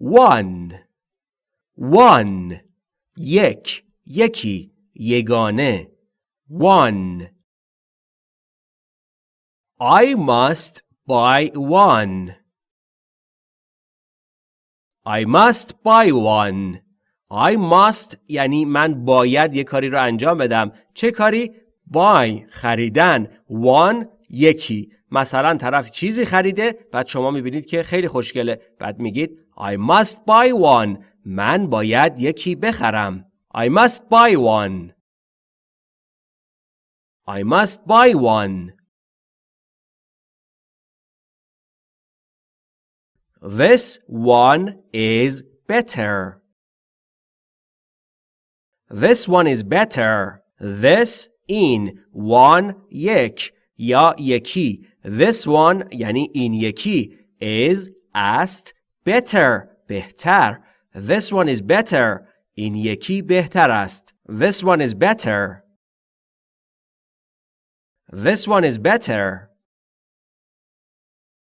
one. One. یک یکی یگانه one. I must buy one. I must buy one. I must یعنی من باید یه کاری رو انجام بدم. چه کاری؟ buy. خریدن. One. یکی مثلا طرف چیزی خریده بعد شما می‌بینید که خیلی خوشگله بعد میگید I must buy one من باید یکی بخرم I must buy one I must buy one This one is better. This one is better. This in one یک یا یکی This one یعنی این یکی is است better بهتر This one is better این یکی بهتر است This one is better This one is better